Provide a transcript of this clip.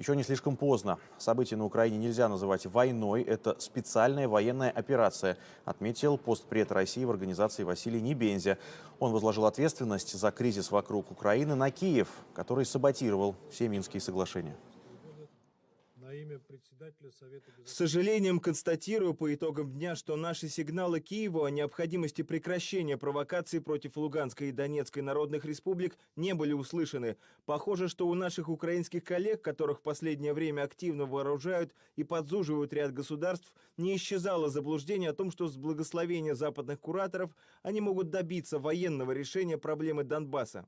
Еще не слишком поздно. События на Украине нельзя называть войной. Это специальная военная операция, отметил постпред России в организации Василий Небензя. Он возложил ответственность за кризис вокруг Украины на Киев, который саботировал все Минские соглашения. На имя председателя Совета С сожалением констатирую по итогам дня, что наши сигналы Киеву о необходимости прекращения провокаций против Луганской и Донецкой народных республик не были услышаны. Похоже, что у наших украинских коллег, которых в последнее время активно вооружают и подзуживают ряд государств, не исчезало заблуждение о том, что с благословения западных кураторов они могут добиться военного решения проблемы Донбасса.